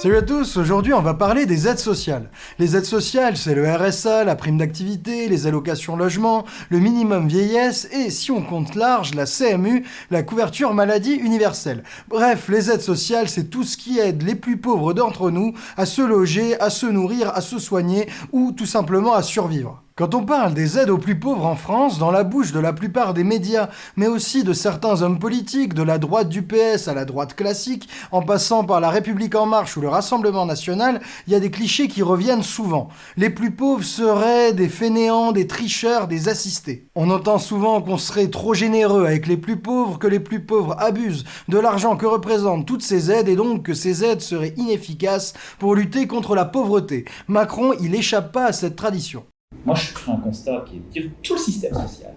Salut à tous, aujourd'hui on va parler des aides sociales. Les aides sociales, c'est le RSA, la prime d'activité, les allocations logement, le minimum vieillesse et, si on compte large, la CMU, la couverture maladie universelle. Bref, les aides sociales, c'est tout ce qui aide les plus pauvres d'entre nous à se loger, à se nourrir, à se soigner ou tout simplement à survivre. Quand on parle des aides aux plus pauvres en France, dans la bouche de la plupart des médias, mais aussi de certains hommes politiques, de la droite du PS à la droite classique, en passant par la République En Marche ou le Rassemblement National, il y a des clichés qui reviennent souvent. Les plus pauvres seraient des fainéants, des tricheurs, des assistés. On entend souvent qu'on serait trop généreux avec les plus pauvres, que les plus pauvres abusent de l'argent que représentent toutes ces aides et donc que ces aides seraient inefficaces pour lutter contre la pauvreté. Macron, il échappe pas à cette tradition. Moi, je fais un constat qui est de dire tout le système social.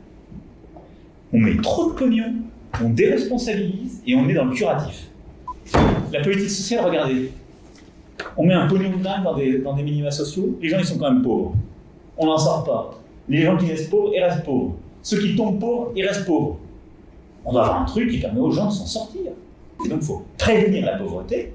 On met trop de pognon, on déresponsabilise et on est dans le curatif. La politique sociale, regardez. On met un pognon de dingue dans des, dans des minima sociaux, les gens ils sont quand même pauvres. On n'en sort pas. Les gens qui restent pauvres, ils restent pauvres. Ceux qui tombent pauvres, ils restent pauvres. On doit avoir un truc qui permet aux gens de s'en sortir. Et donc il faut prévenir la pauvreté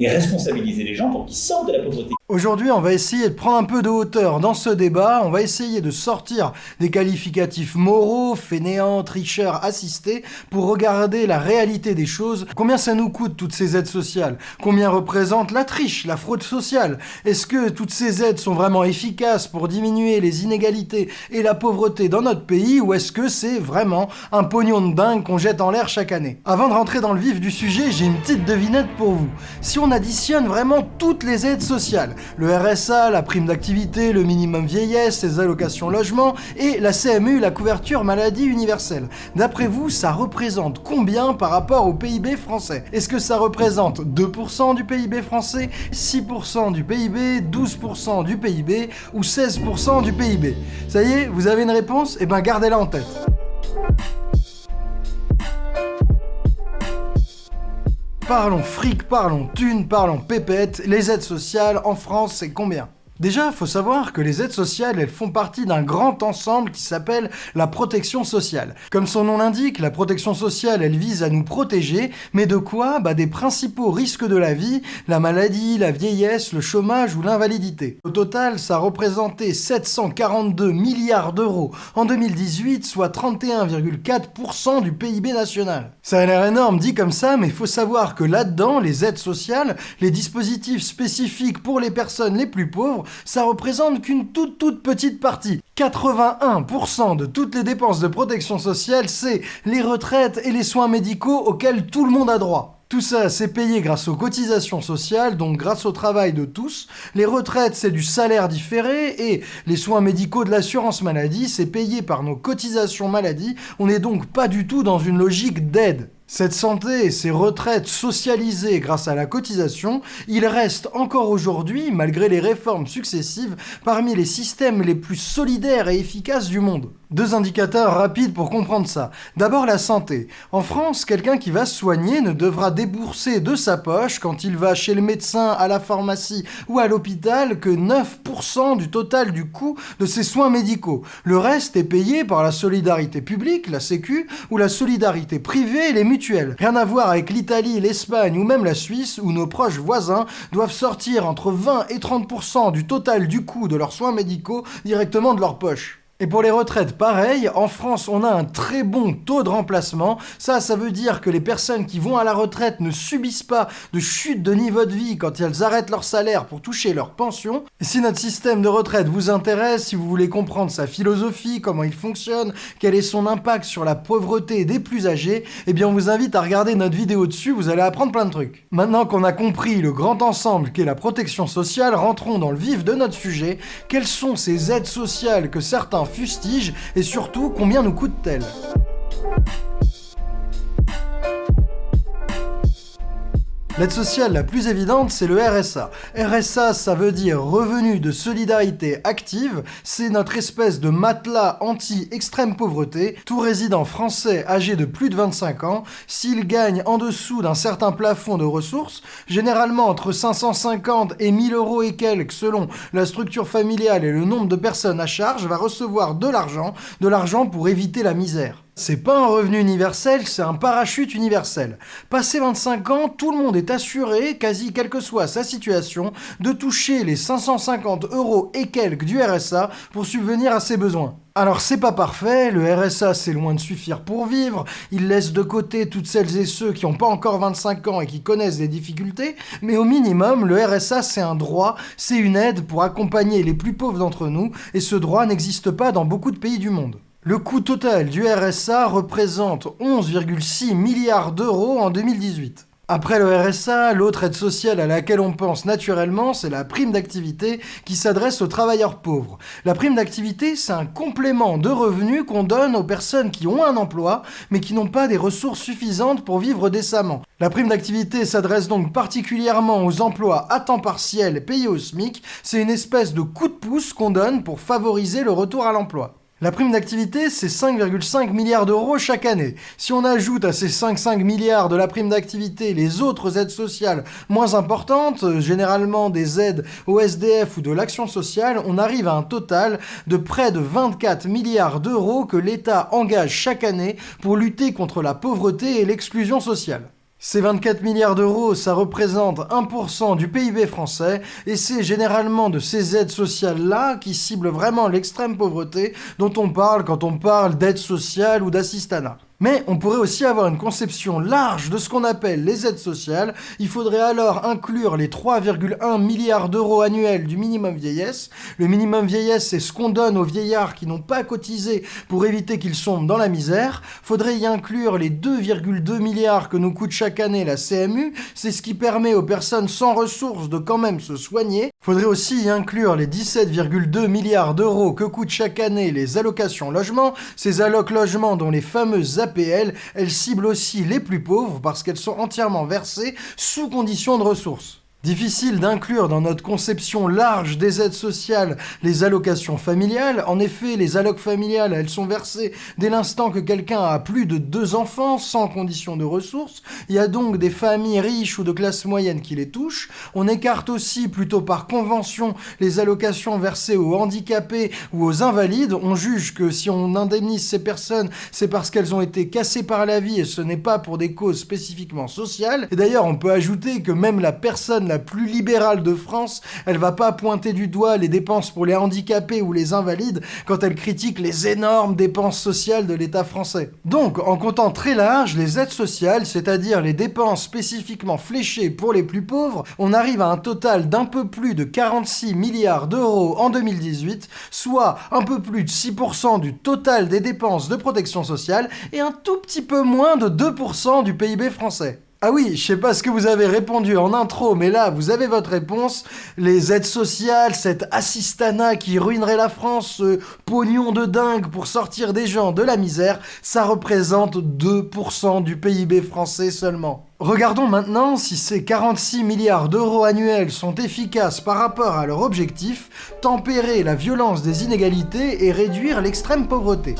et responsabiliser les gens pour qu'ils sortent de la pauvreté. Aujourd'hui, on va essayer de prendre un peu de hauteur dans ce débat, on va essayer de sortir des qualificatifs moraux, fainéants, tricheurs, assistés, pour regarder la réalité des choses. Combien ça nous coûte toutes ces aides sociales? Combien représente la triche, la fraude sociale? Est-ce que toutes ces aides sont vraiment efficaces pour diminuer les inégalités et la pauvreté dans notre pays, ou est-ce que c'est vraiment un pognon de dingue qu'on jette en l'air chaque année? Avant de rentrer dans le vif du sujet, j'ai une petite devinette pour vous. Si on additionne vraiment toutes les aides sociales, le RSA, la prime d'activité, le minimum vieillesse, les allocations logement et la CMU, la couverture maladie universelle. D'après vous, ça représente combien par rapport au PIB français? Est-ce que ça représente 2% du PIB français, 6% du PIB, 12% du PIB ou 16% du PIB Ça y est, vous avez une réponse? Eh ben gardez-la en tête. Parlons fric, parlons thunes, parlons pépette, les aides sociales en France c'est combien? Déjà, faut savoir que les aides sociales, elles font partie d'un grand ensemble qui s'appelle la protection sociale. Comme son nom l'indique, la protection sociale, elle vise à nous protéger, mais de quoi? Bah des principaux risques de la vie, la maladie, la vieillesse, le chômage ou l'invalidité. Au total, ça représentait 742 milliards d'euros en 2018, soit 31,4% du PIB national. Ça a l'air énorme dit comme ça, mais il faut savoir que là-dedans, les aides sociales, les dispositifs spécifiques pour les personnes les plus pauvres, ça représente qu'une toute toute petite partie. 81% de toutes les dépenses de protection sociale, c'est les retraites et les soins médicaux auxquels tout le monde a droit. Tout ça, c'est payé grâce aux cotisations sociales, donc grâce au travail de tous. Les retraites, c'est du salaire différé, et les soins médicaux de l'assurance maladie, c'est payé par nos cotisations maladie. On n'est donc pas du tout dans une logique d'aide. Cette santé et ces retraites socialisées grâce à la cotisation, il reste encore aujourd'hui, malgré les réformes successives, parmi les systèmes les plus solidaires et efficaces du monde. Deux indicateurs rapides pour comprendre ça. D'abord la santé. En France, quelqu'un qui va se soigner ne devra débourser de sa poche quand il va chez le médecin, à la pharmacie ou à l'hôpital que 9% du total du coût de ses soins médicaux. Le reste est payé par la solidarité publique, la sécu, ou la solidarité privée, les Rien à voir avec l'Italie, l'Espagne ou même la Suisse où nos proches voisins doivent sortir entre 20 et 30% du total du coût de leurs soins médicaux directement de leur poche. Et pour les retraites, pareil, en France, on a un très bon taux de remplacement. Ça, ça veut dire que les personnes qui vont à la retraite ne subissent pas de chute de niveau de vie quand elles arrêtent leur salaire pour toucher leur pension. Et si notre système de retraite vous intéresse, si vous voulez comprendre sa philosophie, comment il fonctionne, quel est son impact sur la pauvreté des plus âgés, eh bien on vous invite à regarder notre vidéo dessus, vous allez apprendre plein de trucs. Maintenant qu'on a compris le grand ensemble qu'est la protection sociale, rentrons dans le vif de notre sujet. Quelles sont ces aides sociales que certains fustige et surtout combien nous coûte-t-elle? L'aide sociale la plus évidente, c'est le RSA. RSA, ça veut dire revenu de solidarité active. C'est notre espèce de matelas anti-extrême pauvreté. Tout résident français âgé de plus de 25 ans, s'il gagne en dessous d'un certain plafond de ressources, généralement entre 550 et 1000 euros et quelques selon la structure familiale et le nombre de personnes à charge, va recevoir de l'argent, de l'argent pour éviter la misère. C'est pas un revenu universel, c'est un parachute universel. Passé 25 ans, tout le monde est assuré, quasi quelle que soit sa situation, de toucher les 550 euros et quelques du RSA pour subvenir à ses besoins. Alors c'est pas parfait, le RSA c'est loin de suffire pour vivre, il laisse de côté toutes celles et ceux qui n'ont pas encore 25 ans et qui connaissent des difficultés, mais au minimum, le RSA c'est un droit, c'est une aide pour accompagner les plus pauvres d'entre nous, et ce droit n'existe pas dans beaucoup de pays du monde. Le coût total du RSA représente 11,6 milliards d'euros en 2018. Après le RSA, l'autre aide sociale à laquelle on pense naturellement, c'est la prime d'activité qui s'adresse aux travailleurs pauvres. La prime d'activité, c'est un complément de revenus qu'on donne aux personnes qui ont un emploi, mais qui n'ont pas des ressources suffisantes pour vivre décemment. La prime d'activité s'adresse donc particulièrement aux emplois à temps partiel payés au SMIC. C'est une espèce de coup de pouce qu'on donne pour favoriser le retour à l'emploi. La prime d'activité, c'est 5,5 milliards d'euros chaque année. Si on ajoute à ces 5,5 milliards de la prime d'activité les autres aides sociales moins importantes, généralement des aides au SDF ou de l'action sociale, on arrive à un total de près de 24 milliards d'euros que l'État engage chaque année pour lutter contre la pauvreté et l'exclusion sociale. Ces 24 milliards d'euros, ça représente 1% du PIB français, et c'est généralement de ces aides sociales-là qui ciblent vraiment l'extrême pauvreté dont on parle quand on parle d'aide sociale ou d'assistanat. Mais on pourrait aussi avoir une conception large de ce qu'on appelle les aides sociales. Il faudrait alors inclure les 3,1 milliards d'euros annuels du minimum vieillesse. Le minimum vieillesse, c'est ce qu'on donne aux vieillards qui n'ont pas cotisé pour éviter qu'ils sombrent dans la misère. Faudrait y inclure les 2,2 milliards que nous coûte chaque année la CMU. C'est ce qui permet aux personnes sans ressources de quand même se soigner. Faudrait aussi y inclure les 17,2 milliards d'euros que coûtent chaque année les allocations logement. Ces allocs logements dont les fameuses APL, elles ciblent aussi les plus pauvres parce qu'elles sont entièrement versées sous conditions de ressources. Difficile d'inclure dans notre conception large des aides sociales les allocations familiales. En effet, les allocs familiales, elles sont versées dès l'instant que quelqu'un a plus de deux enfants sans condition de ressources. Il y a donc des familles riches ou de classe moyenne qui les touchent. On écarte aussi, plutôt par convention, les allocations versées aux handicapés ou aux invalides. On juge que si on indemnise ces personnes, c'est parce qu'elles ont été cassées par la vie et ce n'est pas pour des causes spécifiquement sociales. Et d'ailleurs, on peut ajouter que même la personne plus libérale de France, elle va pas pointer du doigt les dépenses pour les handicapés ou les invalides quand elle critique les énormes dépenses sociales de l'État français. Donc, en comptant très large, les aides sociales, c'est-à-dire les dépenses spécifiquement fléchées pour les plus pauvres, on arrive à un total d'un peu plus de 46 milliards d'euros en 2018, soit un peu plus de 6% du total des dépenses de protection sociale et un tout petit peu moins de 2% du PIB français. Ah oui, je sais pas ce que vous avez répondu en intro, mais là, vous avez votre réponse. Les aides sociales, cet assistana qui ruinerait la France, ce pognon de dingue pour sortir des gens de la misère, ça représente 2% du PIB français seulement. Regardons maintenant si ces 46 milliards d'euros annuels sont efficaces par rapport à leur objectif, tempérer la violence des inégalités et réduire l'extrême pauvreté.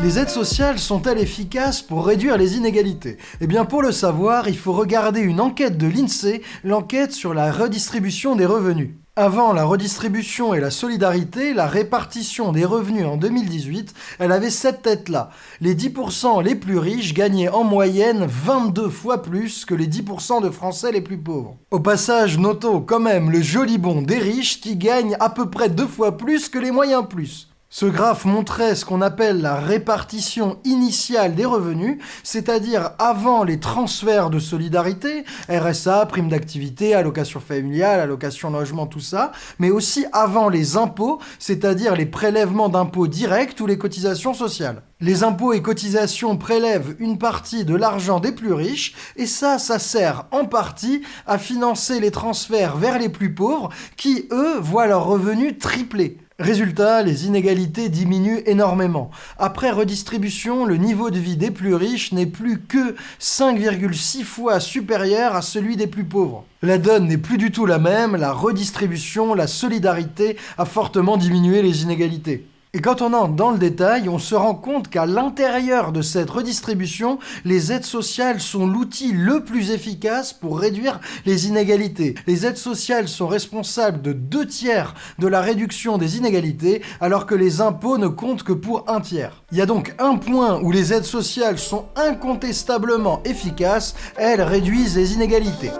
Les aides sociales sont-elles efficaces pour réduire les inégalités? Eh bien pour le savoir, il faut regarder une enquête de l'INSEE, l'enquête sur la redistribution des revenus. Avant la redistribution et la solidarité, la répartition des revenus en 2018, elle avait cette tête-là. Les 10% les plus riches gagnaient en moyenne 22 fois plus que les 10% de Français les plus pauvres. Au passage, notons quand même le joli bon des riches qui gagnent à peu près deux fois plus que les moyens plus. Ce graphe montrait ce qu'on appelle la répartition initiale des revenus, c'est-à-dire avant les transferts de solidarité, RSA, prime d'activité, allocation familiale, allocation logement, tout ça, mais aussi avant les impôts, c'est-à-dire les prélèvements d'impôts directs ou les cotisations sociales. Les impôts et cotisations prélèvent une partie de l'argent des plus riches, et ça, ça sert en partie à financer les transferts vers les plus pauvres, qui, eux, voient leurs revenus tripler. Résultat, les inégalités diminuent énormément. Après redistribution, le niveau de vie des plus riches n'est plus que 5,6 fois supérieur à celui des plus pauvres. La donne n'est plus du tout la même, la redistribution, la solidarité a fortement diminué les inégalités. Et quand on entre dans le détail, on se rend compte qu'à l'intérieur de cette redistribution, les aides sociales sont l'outil le plus efficace pour réduire les inégalités. Les aides sociales sont responsables de deux tiers de la réduction des inégalités, alors que les impôts ne comptent que pour un tiers. Il y a donc un point où les aides sociales sont incontestablement efficaces, elles réduisent les inégalités.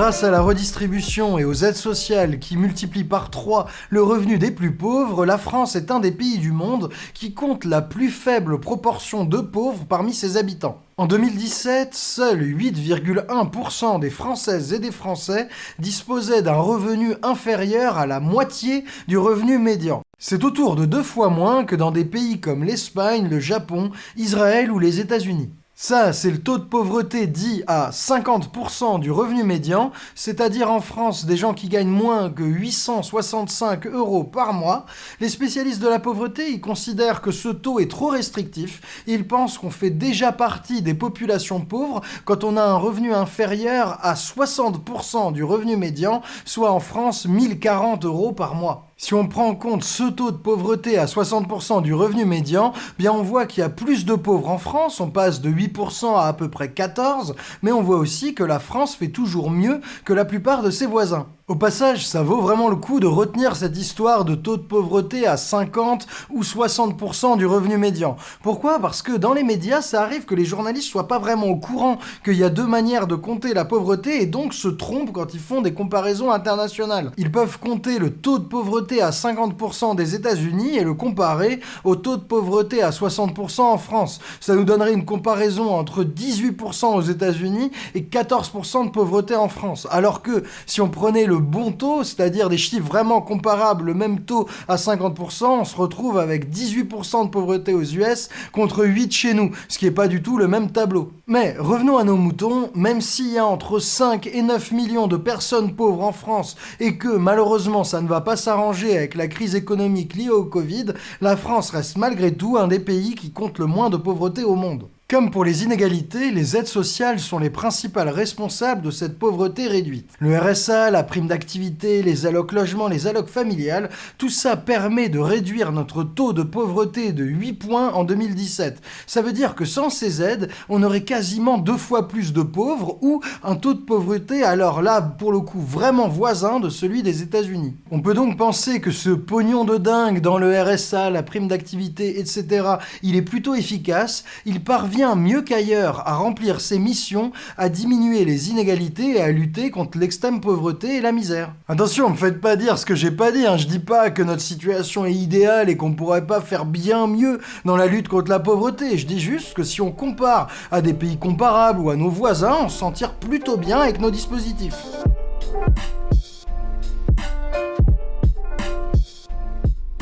Grâce à la redistribution et aux aides sociales qui multiplient par 3 le revenu des plus pauvres, la France est un des pays du monde qui compte la plus faible proportion de pauvres parmi ses habitants. En 2017, seuls 8,1% des Françaises et des Français disposaient d'un revenu inférieur à la moitié du revenu médian. C'est autour de deux fois moins que dans des pays comme l'Espagne, le Japon, Israël ou les États-Unis. Ça, c'est le taux de pauvreté dit à 50% du revenu médian, c'est-à-dire en France des gens qui gagnent moins que 865 euros par mois. Les spécialistes de la pauvreté, ils considèrent que ce taux est trop restrictif. Ils pensent qu'on fait déjà partie des populations pauvres quand on a un revenu inférieur à 60% du revenu médian, soit en France 1040 euros par mois. Si on prend en compte ce taux de pauvreté à 60% du revenu médian, bien on voit qu'il y a plus de pauvres en France, on passe de 8% à à peu près 14%, mais on voit aussi que la France fait toujours mieux que la plupart de ses voisins. Au passage, ça vaut vraiment le coup de retenir cette histoire de taux de pauvreté à 50 ou 60% du revenu médian. Pourquoi? Parce que dans les médias, ça arrive que les journalistes soient pas vraiment au courant qu'il y a deux manières de compter la pauvreté et donc se trompent quand ils font des comparaisons internationales. Ils peuvent compter le taux de pauvreté à 50% des États-Unis et le comparer au taux de pauvreté à 60% en France. Ça nous donnerait une comparaison entre 18% aux États-Unis et 14% de pauvreté en France. Alors que si on prenait le bon taux, c'est-à-dire des chiffres vraiment comparables, le même taux à 50%, on se retrouve avec 18% de pauvreté aux US contre 8 chez nous, ce qui n'est pas du tout le même tableau. Mais revenons à nos moutons, même s'il y a entre 5 et 9 millions de personnes pauvres en France et que malheureusement ça ne va pas s'arranger avec la crise économique liée au Covid, la France reste malgré tout un des pays qui compte le moins de pauvreté au monde. Comme pour les inégalités, les aides sociales sont les principales responsables de cette pauvreté réduite. Le RSA, la prime d'activité, les allocs logement, les allocs familiales, tout ça permet de réduire notre taux de pauvreté de 8 points en 2017. Ça veut dire que sans ces aides, on aurait quasiment deux fois plus de pauvres ou un taux de pauvreté alors là, pour le coup, vraiment voisin de celui des États-Unis. On peut donc penser que ce pognon de dingue dans le RSA, la prime d'activité, etc., il est plutôt efficace, il parvient mieux qu'ailleurs à remplir ses missions, à diminuer les inégalités et à lutter contre l'extrême pauvreté et la misère. Attention, me faites pas dire ce que j'ai pas dit, hein. je dis pas que notre situation est idéale et qu'on pourrait pas faire bien mieux dans la lutte contre la pauvreté, je dis juste que si on compare à des pays comparables ou à nos voisins, on s'en tire plutôt bien avec nos dispositifs.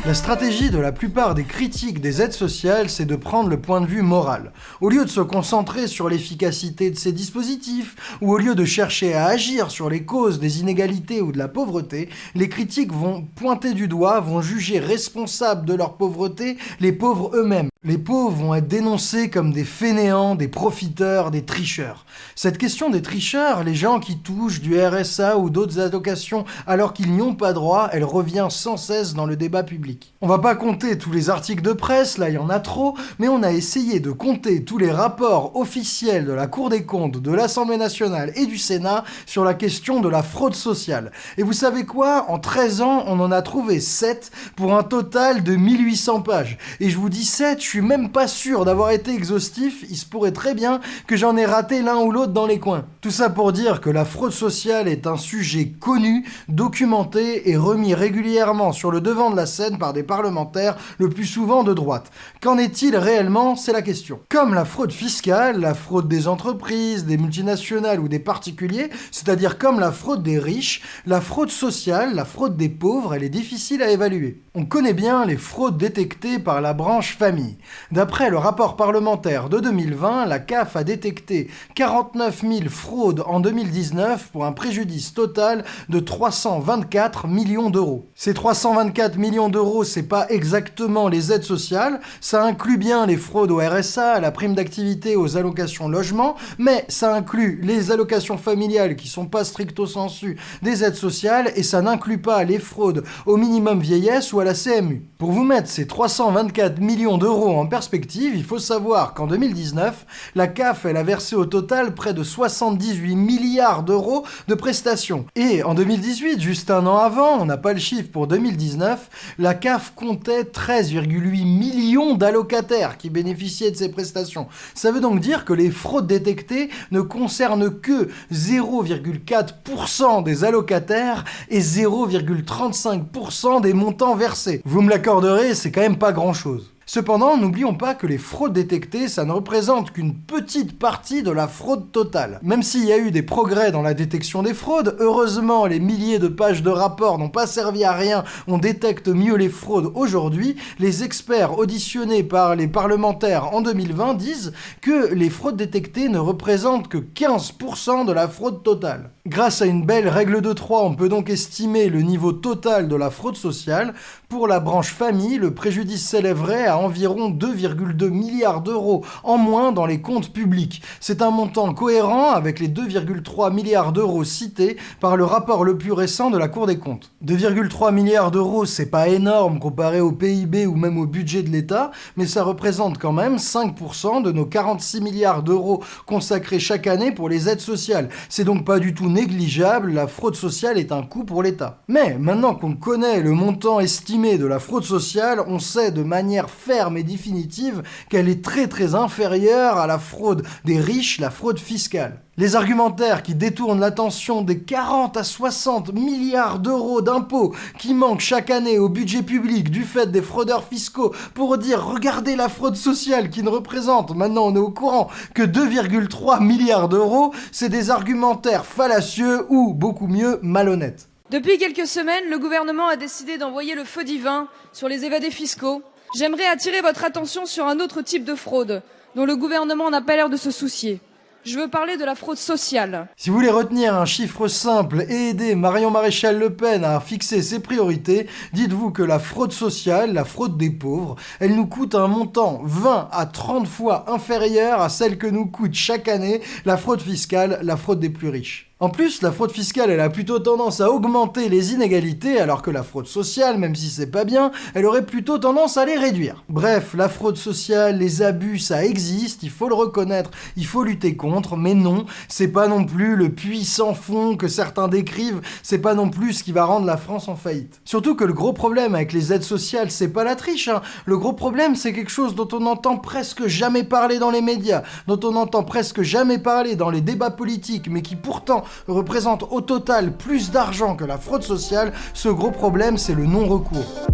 La stratégie de la plupart des critiques des aides sociales, c'est de prendre le point de vue moral. Au lieu de se concentrer sur l'efficacité de ces dispositifs, ou au lieu de chercher à agir sur les causes des inégalités ou de la pauvreté, les critiques vont pointer du doigt, vont juger responsables de leur pauvreté les pauvres eux-mêmes. Les pauvres vont être dénoncés comme des fainéants, des profiteurs, des tricheurs. Cette question des tricheurs, les gens qui touchent du RSA ou d'autres allocations alors qu'ils n'y ont pas droit, elle revient sans cesse dans le débat public. On va pas compter tous les articles de presse, là il y en a trop, mais on a essayé de compter tous les rapports officiels de la Cour des comptes, de l'Assemblée nationale et du Sénat sur la question de la fraude sociale. Et vous savez quoi? En 13 ans, on en a trouvé 7 pour un total de 1800 pages. Et je vous dis 7, je suis même pas sûr d'avoir été exhaustif, il se pourrait très bien que j'en ai raté l'un ou l'autre dans les coins. Tout ça pour dire que la fraude sociale est un sujet connu, documenté et remis régulièrement sur le devant de la scène par des parlementaires, le plus souvent de droite. Qu'en est-il réellement? C'est la question. Comme la fraude fiscale, la fraude des entreprises, des multinationales ou des particuliers, c'est-à-dire comme la fraude des riches, la fraude sociale, la fraude des pauvres, elle est difficile à évaluer. On connaît bien les fraudes détectées par la branche famille. D'après le rapport parlementaire de 2020, la CAF a détecté 49 000 fraudes en 2019 pour un préjudice total de 324 millions d'euros. Ces 324 millions d'euros, c'est pas exactement les aides sociales, ça inclut bien les fraudes au RSA, à la prime d'activité, aux allocations logement, mais ça inclut les allocations familiales qui sont pas stricto sensu des aides sociales et ça n'inclut pas les fraudes au minimum vieillesse ou à la CMU. Pour vous mettre ces 324 millions d'euros en perspective, il faut savoir qu'en 2019, la CAF a versé au total près de 78 milliards d'euros de prestations. Et en 2018, juste un an avant, on n'a pas le chiffre pour 2019, la CAF comptait 13,8 millions d'allocataires qui bénéficiaient de ces prestations. Ça veut donc dire que les fraudes détectées ne concernent que 0,4% des allocataires et 0,35% des montants versés. Vous me l'accorderez, c'est quand même pas grand chose. Cependant, n'oublions pas que les fraudes détectées, ça ne représente qu'une petite partie de la fraude totale. Même s'il y a eu des progrès dans la détection des fraudes, heureusement les milliers de pages de rapports n'ont pas servi à rien, on détecte mieux les fraudes aujourd'hui, les experts auditionnés par les parlementaires en 2020 disent que les fraudes détectées ne représentent que 15% de la fraude totale. Grâce à une belle règle de 3, on peut donc estimer le niveau total de la fraude sociale. Pour la branche famille, le préjudice s'élèverait à environ 2,2 milliards d'euros en moins dans les comptes publics. C'est un montant cohérent avec les 2,3 milliards d'euros cités par le rapport le plus récent de la Cour des comptes. 2,3 milliards d'euros, c'est pas énorme comparé au PIB ou même au budget de l'État, mais ça représente quand même 5% de nos 46 milliards d'euros consacrés chaque année pour les aides sociales. C'est donc pas du tout négligeable, la fraude sociale est un coût pour l'État. Mais maintenant qu'on connaît le montant estimé de la fraude sociale, on sait de manière ferme et définitive qu'elle est très très inférieure à la fraude des riches, la fraude fiscale. Les argumentaires qui détournent l'attention des 40 à 60 milliards d'euros d'impôts qui manquent chaque année au budget public du fait des fraudeurs fiscaux pour dire regardez la fraude sociale qui ne représente, maintenant on est au courant, que 2,3 milliards d'euros, c'est des argumentaires fallacieux ou, beaucoup mieux, malhonnêtes. Depuis quelques semaines, le gouvernement a décidé d'envoyer le feu divin sur les évadés fiscaux. J'aimerais attirer votre attention sur un autre type de fraude dont le gouvernement n'a pas l'air de se soucier. Je veux parler de la fraude sociale. Si vous voulez retenir un chiffre simple et aider Marion Maréchal Le Pen à fixer ses priorités, dites-vous que la fraude sociale, la fraude des pauvres, elle nous coûte un montant 20 à 30 fois inférieur à celle que nous coûte chaque année la fraude fiscale, la fraude des plus riches. En plus, la fraude fiscale, elle a plutôt tendance à augmenter les inégalités, alors que la fraude sociale, même si c'est pas bien, elle aurait plutôt tendance à les réduire. Bref, la fraude sociale, les abus, ça existe, il faut le reconnaître, il faut lutter contre, mais non, c'est pas non plus le puissant fond que certains décrivent, c'est pas non plus ce qui va rendre la France en faillite. Surtout que le gros problème avec les aides sociales, c'est pas la triche, hein. le gros problème, c'est quelque chose dont on n'entend presque jamais parler dans les médias, dont on n'entend presque jamais parler dans les débats politiques, mais qui pourtant représente au total plus d'argent que la fraude sociale, ce gros problème c'est le non-recours.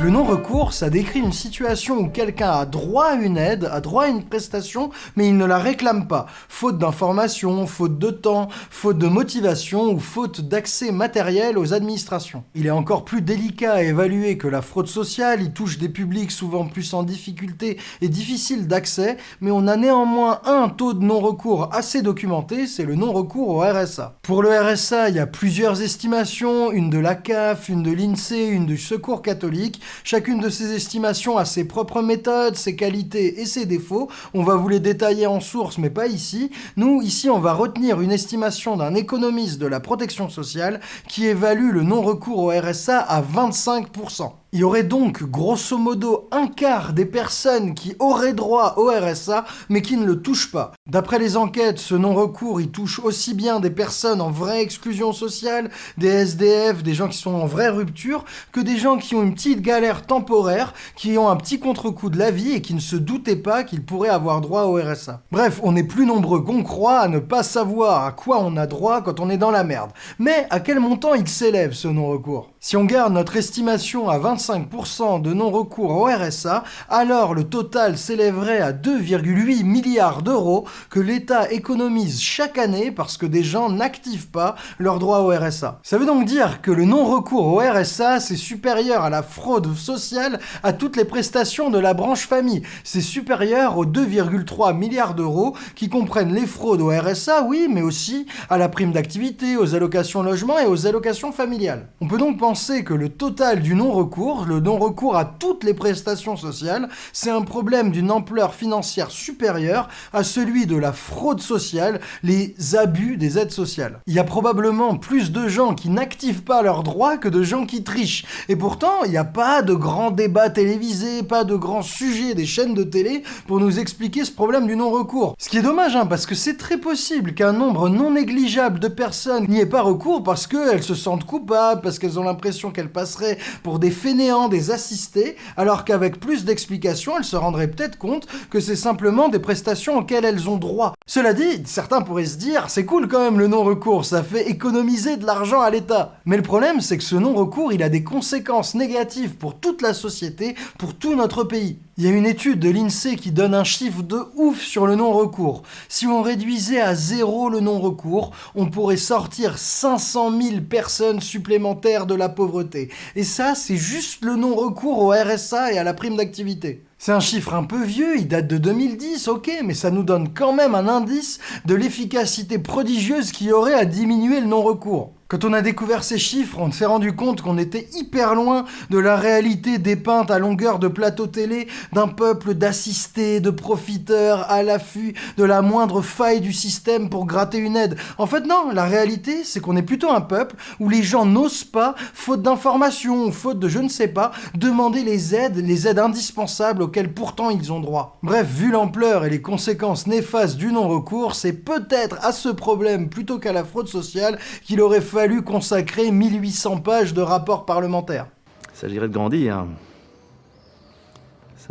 Le non-recours, ça décrit une situation où quelqu'un a droit à une aide, a droit à une prestation, mais il ne la réclame pas. Faute d'information, faute de temps, faute de motivation ou faute d'accès matériel aux administrations. Il est encore plus délicat à évaluer que la fraude sociale, il touche des publics souvent plus en difficulté et difficiles d'accès, mais on a néanmoins un taux de non-recours assez documenté, c'est le non-recours au RSA. Pour le RSA, il y a plusieurs estimations, une de la CAF, une de l'INSEE, une du Secours catholique, Chacune de ces estimations a ses propres méthodes, ses qualités et ses défauts. On va vous les détailler en source, mais pas ici. Nous, ici, on va retenir une estimation d'un économiste de la protection sociale qui évalue le non-recours au RSA à 25%. Il y aurait donc grosso modo un quart des personnes qui auraient droit au RSA mais qui ne le touchent pas. D'après les enquêtes, ce non-recours il touche aussi bien des personnes en vraie exclusion sociale, des SDF, des gens qui sont en vraie rupture, que des gens qui ont une petite galère temporaire, qui ont un petit contre-coup de la vie et qui ne se doutaient pas qu'ils pourraient avoir droit au RSA. Bref, on est plus nombreux qu'on croit à ne pas savoir à quoi on a droit quand on est dans la merde. Mais à quel montant il s'élève ce non-recours? Si on garde notre estimation à 25 25% de non-recours au RSA, alors le total s'élèverait à 2,8 milliards d'euros que l'État économise chaque année parce que des gens n'activent pas leur droit au RSA. Ça veut donc dire que le non-recours au RSA, c'est supérieur à la fraude sociale à toutes les prestations de la branche famille. C'est supérieur aux 2,3 milliards d'euros qui comprennent les fraudes au RSA, oui, mais aussi à la prime d'activité, aux allocations logement et aux allocations familiales. On peut donc penser que le total du non-recours, le non-recours à toutes les prestations sociales, c'est un problème d'une ampleur financière supérieure à celui de la fraude sociale, les abus des aides sociales. Il y a probablement plus de gens qui n'activent pas leurs droits que de gens qui trichent. Et pourtant, il n'y a pas de grands débats télévisés, pas de grands sujets des chaînes de télé pour nous expliquer ce problème du non-recours. Ce qui est dommage, hein, parce que c'est très possible qu'un nombre non négligeable de personnes n'y ait pas recours parce qu'elles se sentent coupables, parce qu'elles ont l'impression qu'elles passeraient pour des fainéants, des assistés, alors qu'avec plus d'explications, elles se rendraient peut-être compte que c'est simplement des prestations auxquelles elles ont droit. Cela dit, certains pourraient se dire, c'est cool quand même le non-recours, ça fait économiser de l'argent à l'État. Mais le problème, c'est que ce non-recours, il a des conséquences négatives pour toute la société, pour tout notre pays. Il y a une étude de l'INSEE qui donne un chiffre de ouf sur le non-recours. Si on réduisait à zéro le non-recours, on pourrait sortir 500 000 personnes supplémentaires de la pauvreté. Et ça, c'est juste le non-recours au RSA et à la prime d'activité. C'est un chiffre un peu vieux, il date de 2010, ok, mais ça nous donne quand même un indice de l'efficacité prodigieuse qu'il y aurait à diminuer le non-recours. Quand on a découvert ces chiffres, on s'est rendu compte qu'on était hyper loin de la réalité dépeinte à longueur de plateau télé d'un peuple d'assistés, de profiteurs à l'affût de la moindre faille du système pour gratter une aide. En fait non, la réalité c'est qu'on est plutôt un peuple où les gens n'osent pas, faute d'informations faute de je ne sais pas, demander les aides, les aides indispensables auxquelles pourtant ils ont droit. Bref, vu l'ampleur et les conséquences néfastes du non-recours, c'est peut-être à ce problème plutôt qu'à la fraude sociale qu'il aurait fallu fallu consacrer 1800 pages de rapports parlementaires. Il s'agirait de grandir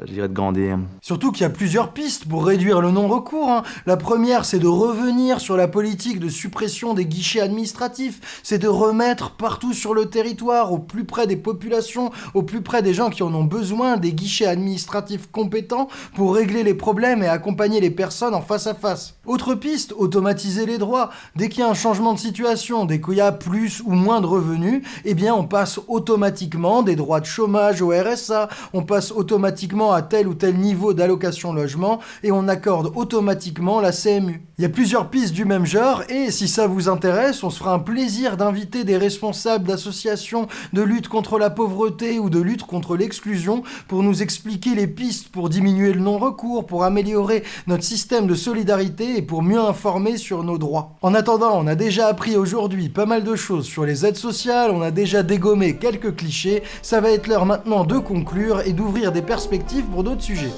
de grandir. Surtout qu'il y a plusieurs pistes pour réduire le non-recours. Hein. La première, c'est de revenir sur la politique de suppression des guichets administratifs. C'est de remettre partout sur le territoire, au plus près des populations, au plus près des gens qui en ont besoin, des guichets administratifs compétents pour régler les problèmes et accompagner les personnes en face à face. Autre piste, automatiser les droits. Dès qu'il y a un changement de situation, dès qu'il y a plus ou moins de revenus, eh bien on passe automatiquement des droits de chômage au RSA, on passe automatiquement à tel ou tel niveau d'allocation logement et on accorde automatiquement la CMU. Il y a plusieurs pistes du même genre et si ça vous intéresse, on se fera un plaisir d'inviter des responsables d'associations de lutte contre la pauvreté ou de lutte contre l'exclusion pour nous expliquer les pistes pour diminuer le non-recours, pour améliorer notre système de solidarité et pour mieux informer sur nos droits. En attendant, on a déjà appris aujourd'hui pas mal de choses sur les aides sociales, on a déjà dégommé quelques clichés, ça va être l'heure maintenant de conclure et d'ouvrir des perspectives pour d'autres sujets.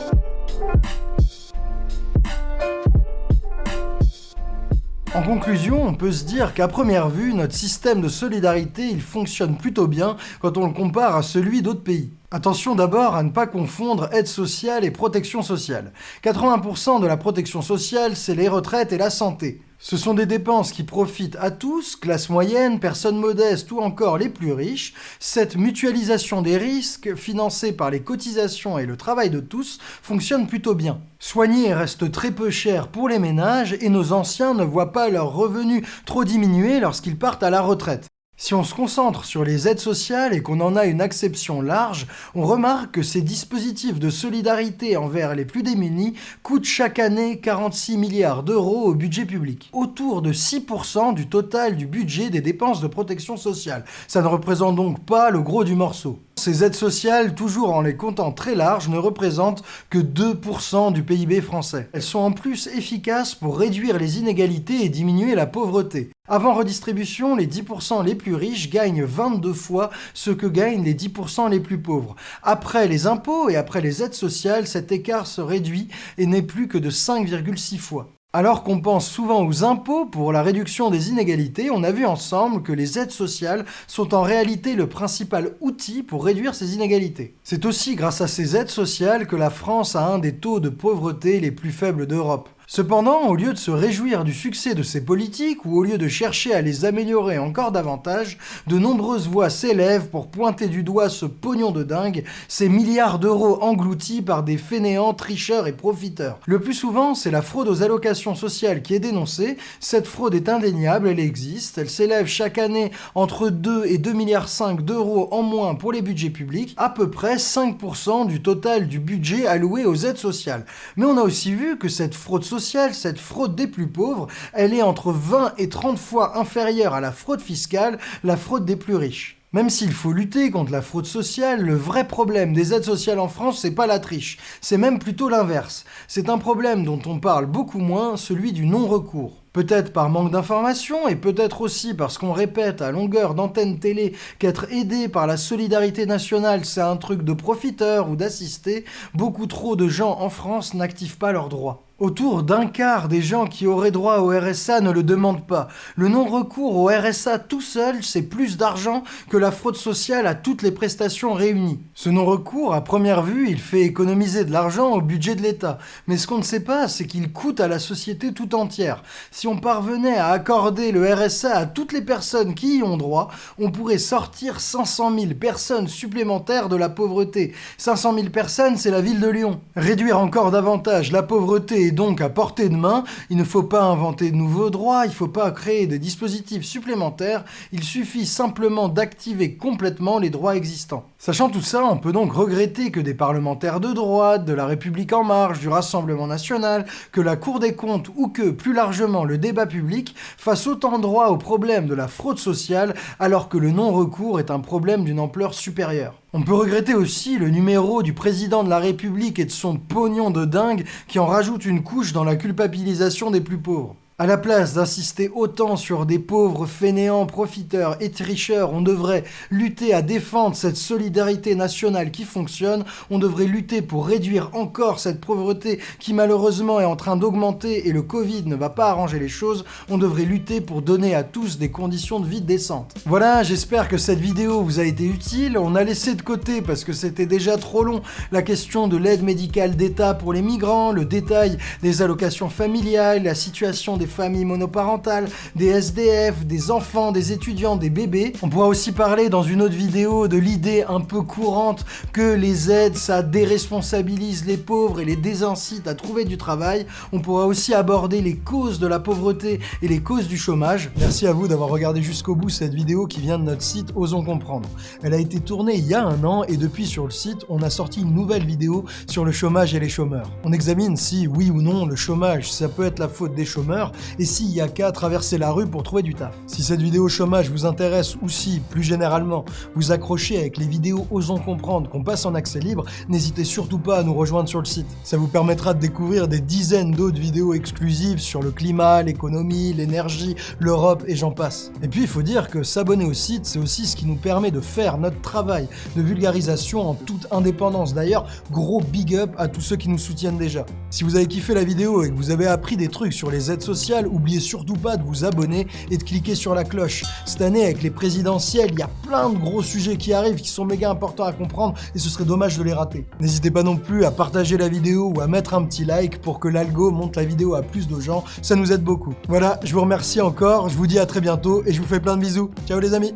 En conclusion, on peut se dire qu'à première vue, notre système de solidarité, il fonctionne plutôt bien quand on le compare à celui d'autres pays. Attention d'abord à ne pas confondre aide sociale et protection sociale. 80% de la protection sociale, c'est les retraites et la santé. Ce sont des dépenses qui profitent à tous, classe moyenne, personnes modestes ou encore les plus riches. Cette mutualisation des risques, financée par les cotisations et le travail de tous, fonctionne plutôt bien. Soigner reste très peu cher pour les ménages et nos anciens ne voient pas leurs revenus trop diminuer lorsqu'ils partent à la retraite. Si on se concentre sur les aides sociales et qu'on en a une acception large, on remarque que ces dispositifs de solidarité envers les plus démunis coûtent chaque année 46 milliards d'euros au budget public. Autour de 6% du total du budget des dépenses de protection sociale. Ça ne représente donc pas le gros du morceau. Ces aides sociales, toujours en les comptant très larges, ne représentent que 2% du PIB français. Elles sont en plus efficaces pour réduire les inégalités et diminuer la pauvreté. Avant redistribution, les 10% les plus riches gagnent 22 fois ce que gagnent les 10% les plus pauvres. Après les impôts et après les aides sociales, cet écart se réduit et n'est plus que de 5,6 fois. Alors qu'on pense souvent aux impôts pour la réduction des inégalités, on a vu ensemble que les aides sociales sont en réalité le principal outil pour réduire ces inégalités. C'est aussi grâce à ces aides sociales que la France a un des taux de pauvreté les plus faibles d'Europe. Cependant, au lieu de se réjouir du succès de ces politiques, ou au lieu de chercher à les améliorer encore davantage, de nombreuses voix s'élèvent pour pointer du doigt ce pognon de dingue, ces milliards d'euros engloutis par des fainéants, tricheurs et profiteurs. Le plus souvent, c'est la fraude aux allocations sociales qui est dénoncée. Cette fraude est indéniable, elle existe, elle s'élève chaque année entre 2 et 2 milliards 5 d'euros en moins pour les budgets publics, à peu près 5% du total du budget alloué aux aides sociales. Mais on a aussi vu que cette fraude sociale cette fraude des plus pauvres, elle est entre 20 et 30 fois inférieure à la fraude fiscale, la fraude des plus riches. Même s'il faut lutter contre la fraude sociale, le vrai problème des aides sociales en France, c'est pas la triche, c'est même plutôt l'inverse. C'est un problème dont on parle beaucoup moins, celui du non-recours. Peut-être par manque d'information et peut-être aussi parce qu'on répète à longueur d'antenne télé qu'être aidé par la solidarité nationale c'est un truc de profiteur ou d'assisté, beaucoup trop de gens en France n'activent pas leurs droits. Autour d'un quart des gens qui auraient droit au RSA ne le demandent pas. Le non-recours au RSA tout seul, c'est plus d'argent que la fraude sociale à toutes les prestations réunies. Ce non-recours, à première vue, il fait économiser de l'argent au budget de l'État. Mais ce qu'on ne sait pas, c'est qu'il coûte à la société tout entière. Si on parvenait à accorder le RSA à toutes les personnes qui y ont droit, on pourrait sortir 500 000 personnes supplémentaires de la pauvreté. 500 000 personnes, c'est la ville de Lyon. Réduire encore davantage la pauvreté donc à portée de main. Il ne faut pas inventer de nouveaux droits, il ne faut pas créer des dispositifs supplémentaires, il suffit simplement d'activer complètement les droits existants. Sachant tout ça, on peut donc regretter que des parlementaires de droite, de la République en marche, du Rassemblement national, que la Cour des comptes ou que, plus largement, le débat public fassent autant droit au problème de la fraude sociale alors que le non-recours est un problème d'une ampleur supérieure. On peut regretter aussi le numéro du président de la République et de son pognon de dingue qui en rajoute une couche dans la culpabilisation des plus pauvres. À la place d'insister autant sur des pauvres fainéants, profiteurs et tricheurs, on devrait lutter à défendre cette solidarité nationale qui fonctionne, on devrait lutter pour réduire encore cette pauvreté qui malheureusement est en train d'augmenter et le Covid ne va pas arranger les choses, on devrait lutter pour donner à tous des conditions de vie décentes. Voilà, j'espère que cette vidéo vous a été utile, on a laissé de côté parce que c'était déjà trop long la question de l'aide médicale d'État pour les migrants, le détail des allocations familiales, la situation des familles monoparentales, des SDF, des enfants, des étudiants, des bébés. On pourra aussi parler dans une autre vidéo de l'idée un peu courante que les aides, ça déresponsabilise les pauvres et les désincite à trouver du travail. On pourra aussi aborder les causes de la pauvreté et les causes du chômage. Merci à vous d'avoir regardé jusqu'au bout cette vidéo qui vient de notre site Osons Comprendre. Elle a été tournée il y a un an et depuis sur le site, on a sorti une nouvelle vidéo sur le chômage et les chômeurs. On examine si, oui ou non, le chômage, ça peut être la faute des chômeurs et s'il y a qu'à traverser la rue pour trouver du taf. Si cette vidéo chômage vous intéresse ou si, plus généralement, vous accrochez avec les vidéos Osons Comprendre qu'on passe en accès libre, n'hésitez surtout pas à nous rejoindre sur le site. Ça vous permettra de découvrir des dizaines d'autres vidéos exclusives sur le climat, l'économie, l'énergie, l'Europe et j'en passe. Et puis il faut dire que s'abonner au site, c'est aussi ce qui nous permet de faire notre travail de vulgarisation en toute indépendance. D'ailleurs, gros big up à tous ceux qui nous soutiennent déjà. Si vous avez kiffé la vidéo et que vous avez appris des trucs sur les aides oubliez surtout pas de vous abonner et de cliquer sur la cloche. Cette année, avec les présidentielles, il y a plein de gros sujets qui arrivent qui sont méga importants à comprendre et ce serait dommage de les rater. N'hésitez pas non plus à partager la vidéo ou à mettre un petit like pour que l'algo monte la vidéo à plus de gens, ça nous aide beaucoup. Voilà, je vous remercie encore, je vous dis à très bientôt et je vous fais plein de bisous. Ciao les amis